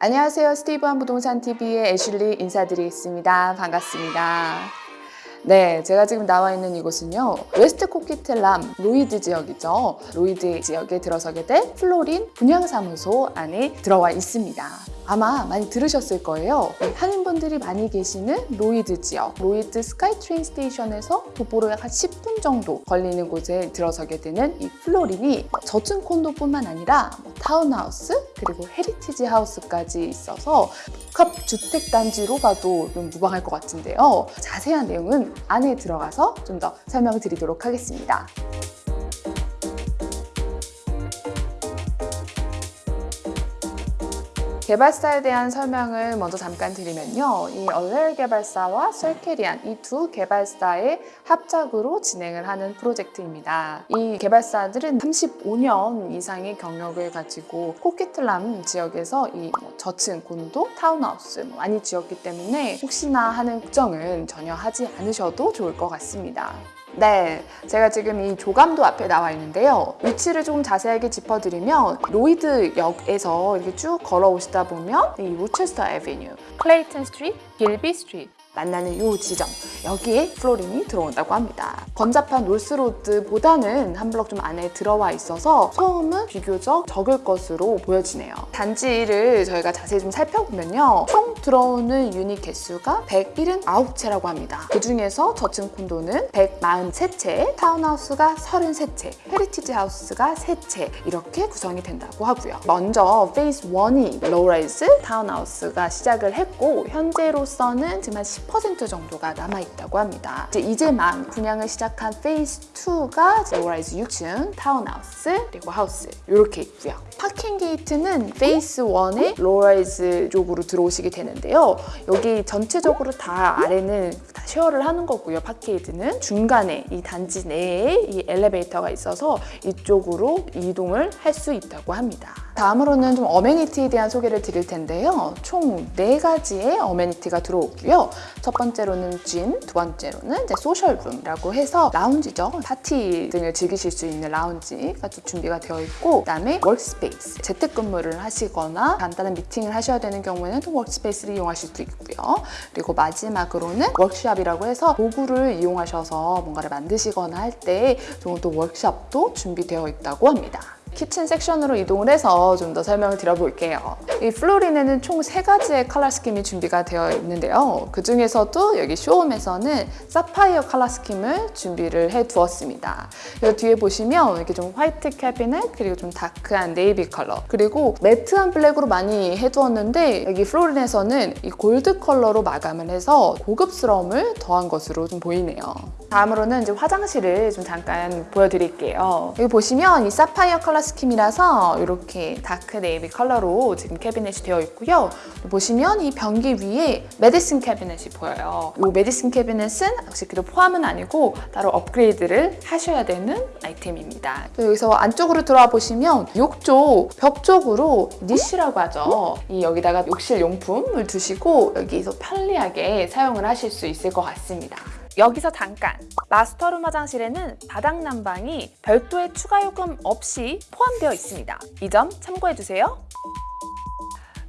안녕하세요. 스티브한 부동산 TV의 애슐리 인사드리겠습니다. 반갑습니다. 네, 제가 지금 나와 있는 이곳은요. 웨스트 코퀴틀람 로히드 지역이죠. 로히드 지역에 들어서게 된 플로린 분양사무소 안에 들어와 있습니다. 아마 많이 들으셨을 거예요. 한인분들이 많이 계시는 로히드 지역, 로히드 SkyTrain station에서 도보로 약 한 10분 정도 걸리는 곳에 들어서게 되는 이 플로린이 저층 콘도뿐만 아니라 뭐 타운하우스 그리고 heritage house까지 있어서 복합 주택 단지로 봐도 좀 무방할 것 같은데요. 자세한 내용은 안에 들어가서 좀 더 설명드리도록 하겠습니다. 개발사에 대한 설명을 먼저 잠깐 드리면요. 이 얼렐 개발사와 셀케리안 이 두 개발사의 합작으로 진행을 하는 프로젝트입니다. 이 개발사들은 35년 이상의 경력을 가지고 코퀴틀람 지역에서 이 뭐 저층 콘도, 타운하우스 뭐 많이 지었기 때문에 혹시나 하는 걱정은 전혀 하지 않으셔도 좋을 것 같습니다. 네, 제가 지금 이 조감도 앞에 나와 있는데요. 위치를 조금 자세하게 짚어드리면 Lougheed 역에서 이렇게 쭉 걸어오시다 보면 이 Rochester Avenue, Clayton Street, Guilby Street 만나는 이 지점 여기에 플로린이 들어온다고 합니다. 번잡한 North Road보다는 한 블럭 좀 안에 들어와 있어서 소음은 비교적 적을 것으로 보여지네요. 단지를 저희가 자세히 좀 살펴보면요. 총 들어오는 유닛 개수가 179채라고 합니다. 그중에서 저층 콘도는 143채, 타운하우스가 33채, heritage house가 3채 이렇게 구성이 된다고 하고요. 먼저 phase 1이 low-rise 타운하우스가 시작을 했고 현재로서는 지금 한10% 정도가 남아있다고 합니다. 이제 이제 막 분양을 시작한 phase 2가 low-rise 6층 타운하우스 그리고 하우스 이렇게 있고요. parking gate는 phase 1의 low-rise 쪽으로 들어오시게 되는데요. 여기 전체적으로 다 아래는 다 share를 하는 거고요. parkade는 중간에 이 단지 내에 이 엘리베이터가 있어서 이쪽으로 이동을 할 수 있다고 합니다. 다음으로는 좀 amenity에 대한 소개를 드릴 텐데요. 총 네 가지의 amenity가 들어오고요. 첫 번째로는 gym, 두 번째로는 social room이라고 해서 라운지죠. 파티 등을 즐기실 수 있는 라운지가 또 준비가 되어 있고 그다음에 workspace, 재택근무를 하시거나 간단한 미팅을 하셔야 되는 경우에는 또 workspace를 이용하실 수 있고요. 그리고 마지막으로는 workshop이라고 해서 도구를 이용하셔서 뭔가를 만드시거나 할때 좋은 또 workshop도 준비되어 있다고 합니다. kitchen 섹션으로 이동을 해서 좀 더 설명을 드려볼게요. 이 플로린에는 총 세 가지의 color scheme이 준비가 되어 있는데요. 그 중에서도 여기 show home에서는 사파이어 color scheme을 준비를 해 두었습니다. 이 뒤에 보시면 이렇게 좀 화이트 캐비넷 그리고 좀 dark한 navy 컬러 그리고 matte한 블랙으로 많이 해두었는데 여기 플로린에서는 이 골드 컬러로 마감을 해서 고급스러움을 더한 것으로 좀 보이네요. 다음으로는 이제 화장실을 좀 잠깐 보여드릴게요. 여기 보시면 이 사파이어 color scheme이라서 이렇게 dark navy color로 지금 cabinet이 되어 있고요. 보시면 이 변기 위에 medicine cabinet이 보여요. 이 medicine cabinet은 역시 그래도 포함은 아니고 따로 업그레이드를 하셔야 되는 아이템입니다. 또 여기서 안쪽으로 들어와 보시면 욕조 벽 쪽으로 niche라고 하죠. 이 여기다가 욕실 용품을 두시고 여기서 편리하게 사용을 하실 수 있을 것 같습니다. 여기서 잠깐! master room 화장실에는 바닥 난방이 별도의 추가 요금 없이 포함되어 있습니다. 이 점 참고해주세요.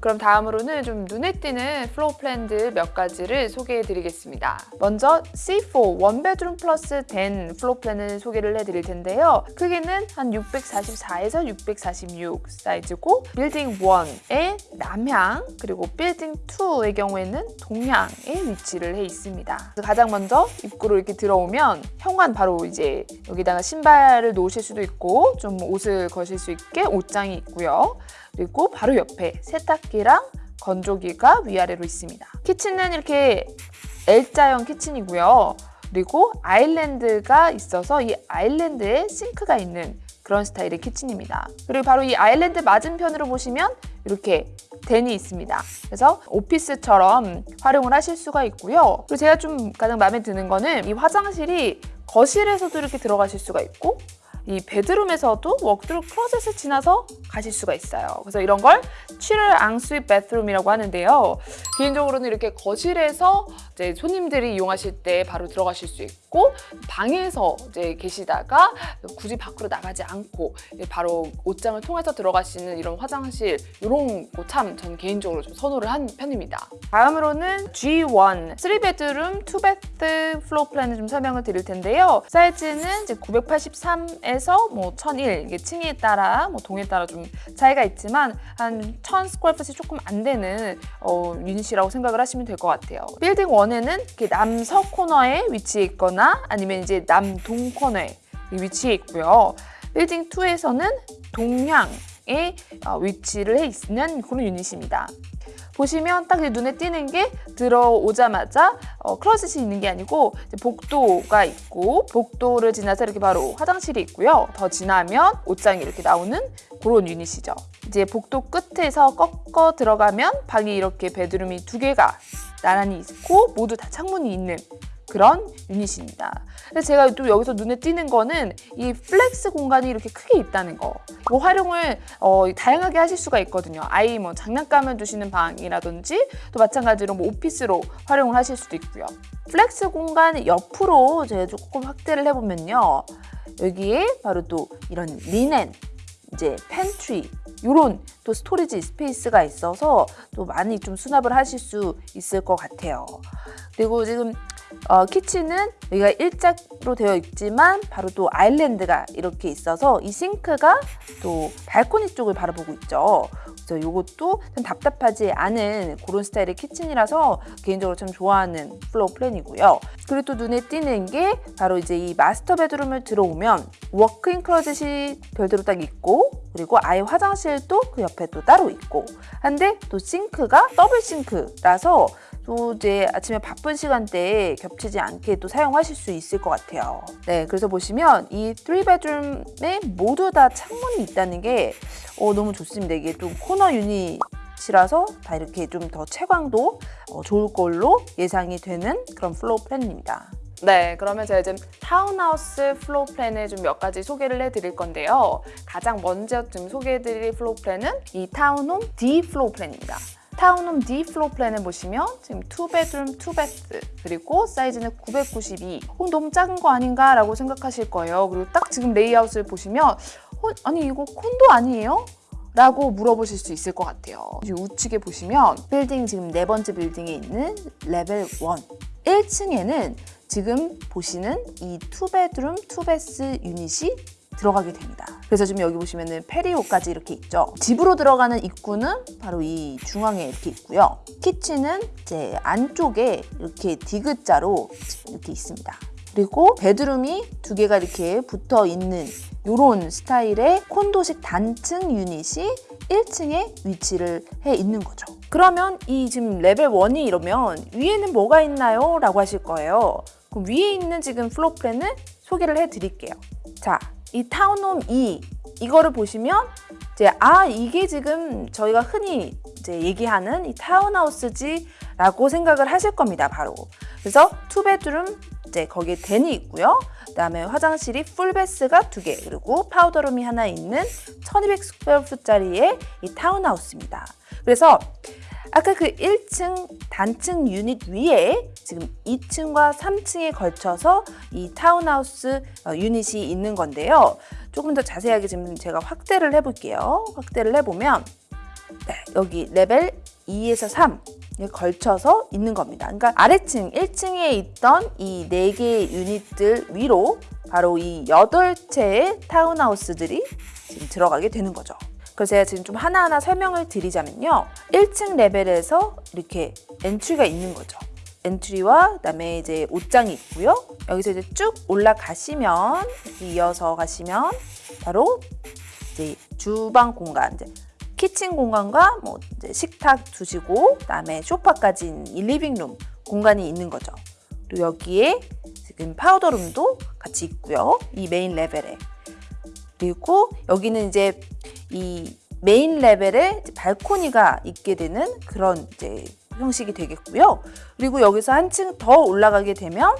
그럼 다음으로는 좀 눈에 띄는 floor plan들 몇 가지를 소개해 드리겠습니다. 먼저 C4 원베드룸 플러스 된 플로우 플랜을 소개를 해 드릴 텐데요. 크기는 한 644에서 646 사이즈고 빌딩 1의 남향 그리고 빌딩 2의 경우에는 동향에 위치를 해 있습니다. 가장 먼저 입구로 이렇게 들어오면 현관 바로 이제 여기다가 신발을 놓으실 수도 있고 좀 옷을 거실 수 있게 옷장이 있고요. 그리고 바로 옆에 세탁기랑 건조기가 위아래로 있습니다. 키친은 이렇게 L자형 키친이고요. 그리고 아일랜드가 있어서 이 아일랜드에 싱크가 있는 그런 스타일의 키친입니다. 그리고 바로 이 아일랜드 맞은편으로 보시면 이렇게 덴이 있습니다. 그래서 오피스처럼 활용을 하실 수가 있고요. 그리고 제가 좀 가장 마음에 드는 거는 이 화장실이 거실에서도 이렇게 들어가실 수가 있고 이 bedroom에서도 walk-through closet을 지나서 가실 수가 있어요. 그래서 이런 걸 cheater ensuite bathroom이라고 하는데요. 개인적으로는 이렇게 거실에서 이제 손님들이 이용하실 때 바로 들어가실 수 있고 방에서 이제 계시다가 굳이 밖으로 나가지 않고 바로 옷장을 통해서 있는 이런 화장실 이런 거 참 전 개인적으로 좀 선호를 한 편입니다. 다음으로는 G1 3 bedroom 2 bath floor plan을 좀 설명을 드릴 텐데요. 사이즈는 이제 983에서 뭐 1001, 이게 층에 따라 뭐 동에 따라 좀 차이가 있지만 한 1000 square foot이 조금 안 되는 어, 유닛이라고 생각을 하시면 될 것 같아요. 빌딩 1 에는 이렇게 남서 코너에 위치해 있거나 아니면 이제 남동 코너에 위치해 있고요. 빌딩 2에서는 동향에 어, 위치를 해 있는 그런 유닛입니다. 보시면 딱 눈에 띄는 게 들어오자마자 어, closet이 있는 게 아니고 복도가 있고 복도를 지나서 이렇게 바로 화장실이 있고요. 더 지나면 옷장이 이렇게 나오는 그런 유닛이죠. 이제 복도 끝에서 꺾어 들어가면 방이 이렇게 bedroom이 두 개가 나란히 있고 모두 다 창문이 있는 그런 유닛입니다. 근데 제가 또 여기서 눈에 띄는 거는 이 flex 공간이 이렇게 크게 있다는 거. 뭐 활용을 어, 다양하게 하실 수가 있거든요. 아이 뭐 장난감을 두시는 방이라든지 또 마찬가지로 뭐 오피스로 활용을 하실 수도 있고요. flex 공간 옆으로 제가 조금 확대를 해보면요. 여기에 바로 또 이런 linen, 이제 팬트리 이런 또 storage space가 있어서 또 많이 좀 수납을 하실 수 있을 것 같아요. 그리고 지금 어, kitchen은 여기가 일자로 되어 있지만 바로 또 island가 이렇게 있어서 이 sink가 또 발코니 쪽을 바라보고 있죠. 그래서 이것도 좀 답답하지 않은 그런 스타일의 kitchen이라서 개인적으로 참 좋아하는 floor plan이고요. 그리고 또 눈에 띄는 게 바로 이제 이 master bedroom을 들어오면 walk-in closet이 별도로 딱 있고 그리고 아예 화장실도 그 옆에 또 따로 있고 한데 또 sink가 double sink라서 또 이제 아침에 바쁜 시간대에 겹치지 않게 또 사용하실 수 있을 것 같아요. 네, 그래서 보시면 이 3 bedroom에 모두 다 창문이 있다는 게 어, 너무 좋습니다. 이게 좀 코너 유닛이라서 다 이렇게 좀 더 채광도 어, 좋을 걸로 예상이 되는 그런 floor plan입니다. 네, 그러면 제가 지금 타운하우스 floor plan을 좀 몇 가지 소개를 해드릴 건데요. 가장 먼저 좀 소개해드릴 플로우 플랜은 이 타운홈 D 플로우 플랜입니다. 타운홈 D 플로어 플랜을 보시면 지금 2 bedroom 2 bath 그리고 사이즈는 992 어, 너무 작은 거 아닌가 라고 생각하실 거예요 그리고 딱 지금 레이아웃을 보시면 어, 아니 이거 콘도 아니에요? 라고 물어보실 수 있을 것 같아요 우측에 보시면 빌딩 지금 네 번째 빌딩에 있는 레벨 1 1층에는 지금 보시는 이 2 bedroom 2 bath 유닛이 들어가게 됩니다. 그래서 지금 여기 보시면 은 patio까지 이렇게 있죠. 집으로 들어가는 입구는 바로 이 중앙에 이렇게 있고요. kitchen은 이제 안쪽에 이렇게 디귿자로 이렇게 있습니다. 그리고 bedroom이 두 개가 이렇게 붙어 있는 이런 스타일의 콘도식 단층 유닛이 1층에 위치를 해 있는 거죠. 그러면 이 지금 레벨 1이 이러면 위에는 뭐가 있나요? 라고 하실 거예요. 그럼 위에 있는 지금 floor plan을 소개를 해 드릴게요. 자, 이 townhome E 이거를 보시면 이제 아 이게 지금 저희가 흔히 이제 얘기하는 이 타운하우스지라고 생각을 하실 겁니다 바로 그래서 two bedroom 이제 거기에 den이 있고요 그다음에 화장실이 full bath가 두 개 그리고 powder room이 하나 있는 1200 square foot짜리의 이 타운하우스입니다 그래서 아까 그 1층 단층 유닛 위에 지금 2층과 3층에 걸쳐서 이 타운하우스 어, 유닛이 있는 건데요. 조금 더 자세하게 지금 제가 확대를 해볼게요. 확대를 해보면 네, 여기 레벨 2에서 3 걸쳐서 있는 겁니다. 그러니까 아래층 1층에 있던 이 4개의 유닛들 위로 바로 이 8채의 타운하우스들이 지금 들어가게 되는 거죠. 그래서 제가 지금 좀 하나하나 설명을 드리자면요. 1층 레벨에서 이렇게 entry가 있는 거죠. entry와 그다음에 이제 옷장이 있고요. 여기서 이제 쭉 올라가시면 이어서 가시면 바로 이제 주방 공간, 이제 kitchen 공간과 뭐 식탁 두시고 그다음에 소파까지 living room 공간이 있는 거죠. 그리고 여기에 지금 powder room도 같이 있고요. 이 main level에. 그리고 여기는 이제 이 main level에 발코니가 있게 되는 그런 이제 형식이 되겠고요. 그리고 여기서 한층 더 올라가게 되면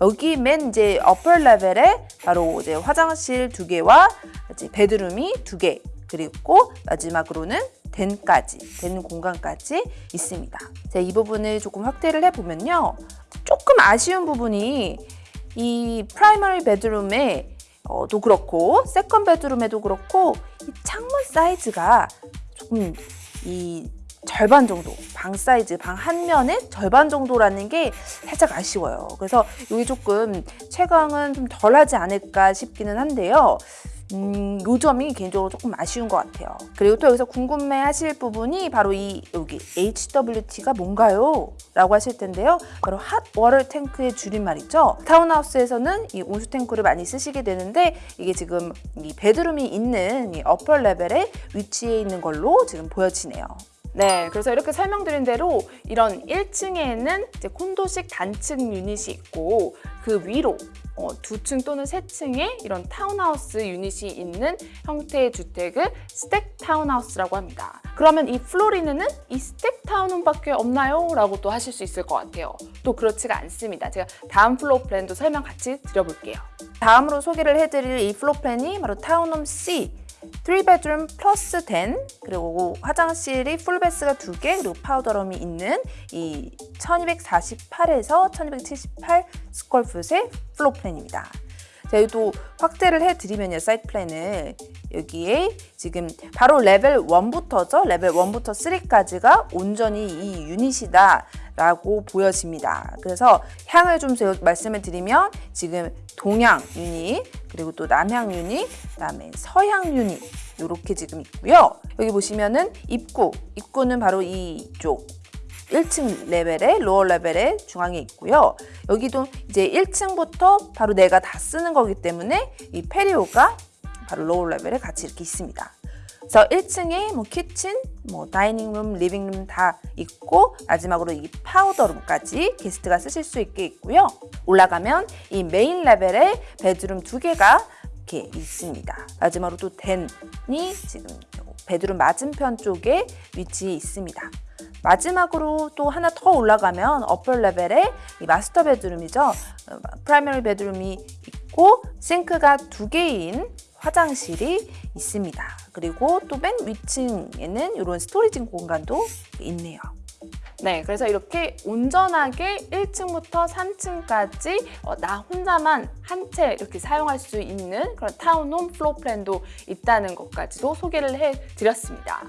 여기 맨 이제 upper level에 바로 이제 화장실 두 개와 이제 bedroom이 두 개, 그리고 마지막으로는 den까지, den 공간까지 있습니다. 자, 이 부분을 조금 확대를 해보면요. 조금 아쉬운 부분이 이 primary bedroom에 어, 도 그렇고 second bedroom에도 그렇고 이 창문 사이즈가 조금 이 절반 정도 방 사이즈 방 한 면의 절반 정도라는 게 살짝 아쉬워요. 그래서 여기 조금 채광은 좀 덜하지 않을까 싶기는 한데요. 음, 요 점이 개인적으로 조금 아쉬운 것 같아요. 그리고 또 여기서 궁금해 하실 부분이 바로 이 여기 HWT가 뭔가요? 라고 하실 텐데요. 바로 hot water tank의 줄임말이죠. 타운하우스에서는 이 온수 탱크를 많이 쓰시게 되는데 이게 지금 이 bedroom이 있는 이 upper level에 위치해 있는 걸로 지금 보여지네요. 네, 그래서 이렇게 설명드린 대로 이런 1층에는 이제 콘도식 단층 유닛이 있고 그 위로 어, 두 층 또는 세 층에 이런 타운하우스 유닛이 있는 형태의 주택을 stack 타운하우스라고 합니다. 그러면 이 플로리는은 이 stack townhome밖에 없나요? 라고 또 하실 수 있을 것 같아요. 또 그렇지가 않습니다. 제가 다음 floor plan도 설명 같이 드려볼게요. 다음으로 소개를 해드릴 이 floor plan이 바로 townhome C 3 bedroom plus den 그리고 화장실이 full bath가 2개 그리고 powder room이 있는 이 1248에서 1278 square foot의 floor plan입니다. 자, 여기도 확대를 해드리면요, site plan을. 여기에 지금 바로 레벨 1부터죠. 레벨 1부터 3까지가 온전히 이 유닛이다 라고 보여집니다. 그래서 향을 좀 말씀을 드리면 지금 동향 유닛, 그리고 또 남향 유닛, 그다음에 서향 유닛 이렇게 지금 있고요. 여기 보시면은 입구, 입구는 바로 이쪽 1층 레벨에 lower level에 중앙에 있고요. 여기도 이제 1층부터 바로 내가 다 쓰는 거기 때문에 이 patio가 바로 lower level에 같이 이렇게 있습니다. 그래서 1층에 뭐 kitchen, 뭐 dining room, living room 다 있고 마지막으로 이 powder room까지 게스트가 쓰실 수 있게 있고요. 올라가면 이 main level에 bedroom 두 개가 이렇게 있습니다. 마지막으로 또 den이 지금 bedroom 맞은편 쪽에 위치해 있습니다. 마지막으로 또 하나 더 올라가면 upper level에 이 master bedroom이죠. 어, primary bedroom이 있고 싱크가 두 개인 화장실이 있습니다. 그리고 또 맨 위층에는 이런 storage 공간도 있네요. 네, 그래서 이렇게 온전하게 1층부터 3층까지 어, 나 혼자만 한 채 이렇게 사용할 수 있는 그런 townhome floor plan도 있다는 것까지도 소개를 해드렸습니다.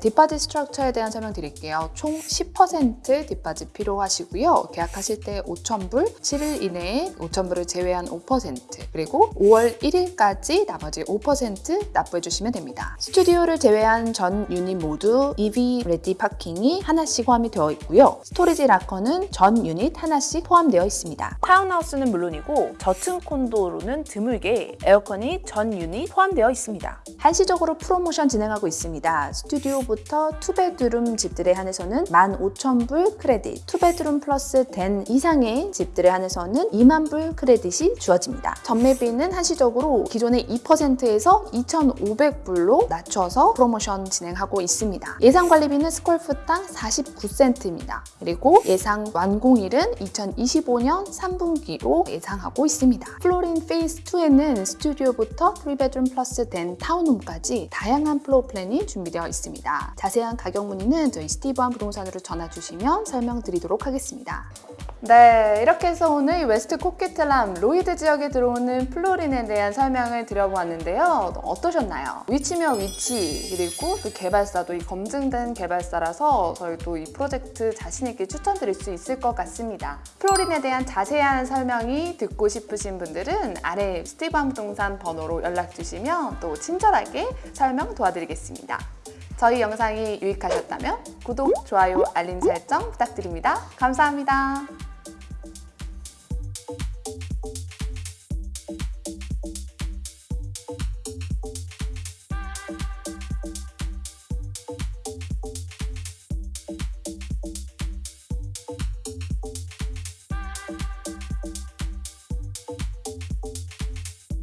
deposit structure에 대한 설명 드릴게요. 총 10% deposit 필요하시고요. 계약하실 때 5,000불, 7일 이내에 5,000불을 제외한 5% 그리고 5월 1일까지 나머지 5% 납부해 주시면 됩니다. 스튜디오를 제외한 전 유닛 모두 EV 레디 파킹이 하나씩 포함이 되어 있고요. storage locker는 전 유닛 하나씩 포함되어 있습니다. 타운하우스는 물론이고 저층 콘도로는 드물게 에어컨이 전 유닛 포함되어 있습니다. 한시적으로 프로모션 진행하고 있습니다. 스튜디오 부터 two bedroom 집들에 한해서는 15,000불 credit, two bedroom plus den 이상의 집들에 한해서는 2만 불 credit이 주어집니다. 전매비는 한시적으로 기존의 2%에서 2,500불로 낮춰서 프로모션 진행하고 있습니다. 예상 관리비는 square foot당 49센트입니다. 그리고 예상 완공일은 2025년 3분기로 예상하고 있습니다. 플로린 phase 2에는 스튜디오부터 3 bedroom plus den townhome까지 다양한 floor plan이 준비되어 있습니다. 자세한 가격 문의는 저희 스티브한 부동산으로 전화 주시면 설명드리도록 하겠습니다. 네, 이렇게 해서 오늘 웨스트 코키틀람 로이드 지역에 들어오는 플로린에 대한 설명을 드려보았는데요. 어떠셨나요? 위치면 위치, 그리고 또 개발사도 이 검증된 개발사라서 저희 또 이 프로젝트 자신있게 추천드릴 수 있을 것 같습니다. 플로린에 대한 자세한 설명이 듣고 싶으신 분들은 아래 스티브한 부동산 번호로 연락 주시면 또 친절하게 설명 도와드리겠습니다. 저희 영상이 유익하셨다면 구독, 좋아요, 알림 설정 부탁드립니다. 감사합니다.